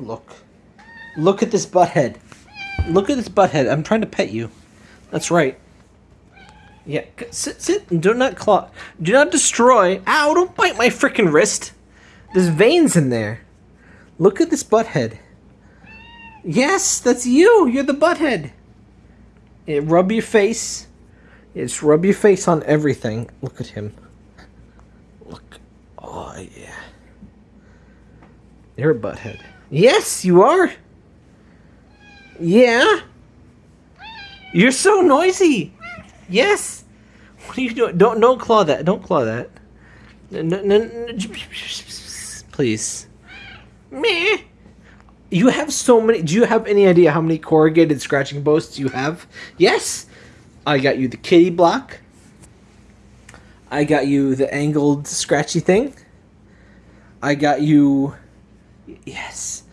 Look. Look at this butthead. Look at this butthead. I'm trying to pet you. That's right. Yeah, sit, sit, and do not claw. Do not destroy. Ow, don't bite my freaking wrist. There's veins in there. Look at this butthead. Yes, that's you. You're the butthead. Yeah, rub your face. Yes, rub your face on everything. Look at him. Look. Oh, yeah. You're a butthead. Yes, you are. Yeah. You're so noisy. Yes. What are you doing? Don't don't claw that. Don't claw that. No, no, no, please. Meh. You have so many. Do you have any idea how many corrugated scratching posts you have? Yes. I got you the kitty block. I got you the angled scratchy thing. I got you. Yes.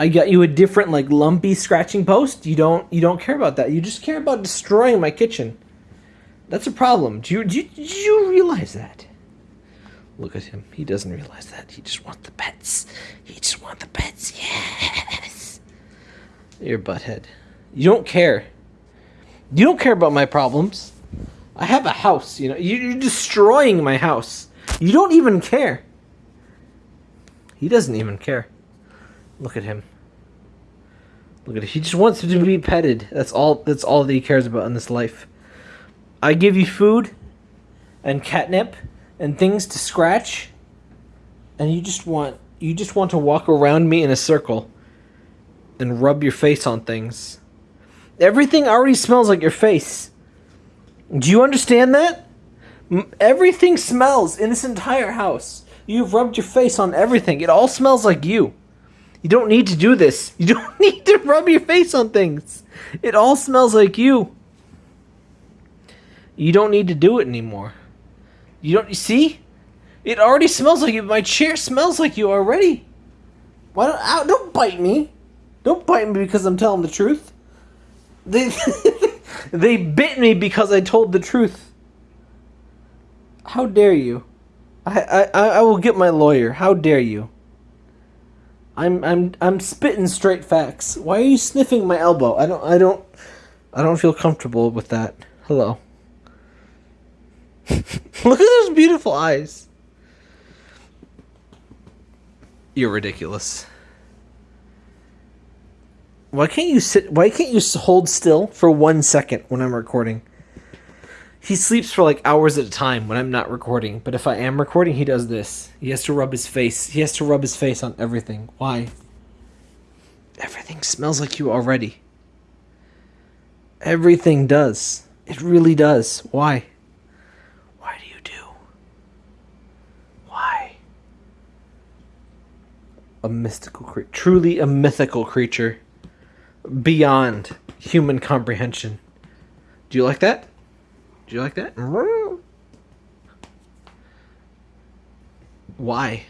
I got you a different like lumpy scratching post. You don't you don't care about that. You just care about destroying my kitchen. That's a problem. Do you do you, do you realize that? Look at him. He doesn't realize that. He just wants the pets. He just wants the pets. Yes. You're butthead. You don't care. You don't care about my problems. I have a house, you know. You're destroying my house. You don't even care. He doesn't even care. Look at him. Look at it. He just wants to be petted. That's all that's all that he cares about in this life. I give you food and catnip and things to scratch and you just want you just want to walk around me in a circle and rub your face on things. Everything already smells like your face. Do you understand that? Everything smells in this entire house. You've rubbed your face on everything. It all smells like you. You don't need to do this. You don't need to rub your face on things. It all smells like you. You don't need to do it anymore. You don't you see? It already smells like you. My chair smells like you already. Why don't ow, don't bite me? Don't bite me because I'm telling the truth. They they bit me because I told the truth. How dare you? I, I I I will get my lawyer. How dare you? I'm I'm I'm spitting straight facts. Why are you sniffing my elbow? I don't I don't I don't feel comfortable with that. Hello. Look at those beautiful eyes. You're ridiculous. Why can't you sit? Why can't you hold still for one second when I'm recording? He sleeps for like hours at a time when I'm not recording, but if I am recording, he does this. He has to rub his face. He has to rub his face on everything. Why? Everything smells like you already. Everything does. It really does. Why? Why do you do? Why? A mystical creature. Truly a mythical creature. Beyond human comprehension. Do you like that? Do you like that? Mm-hmm. Why?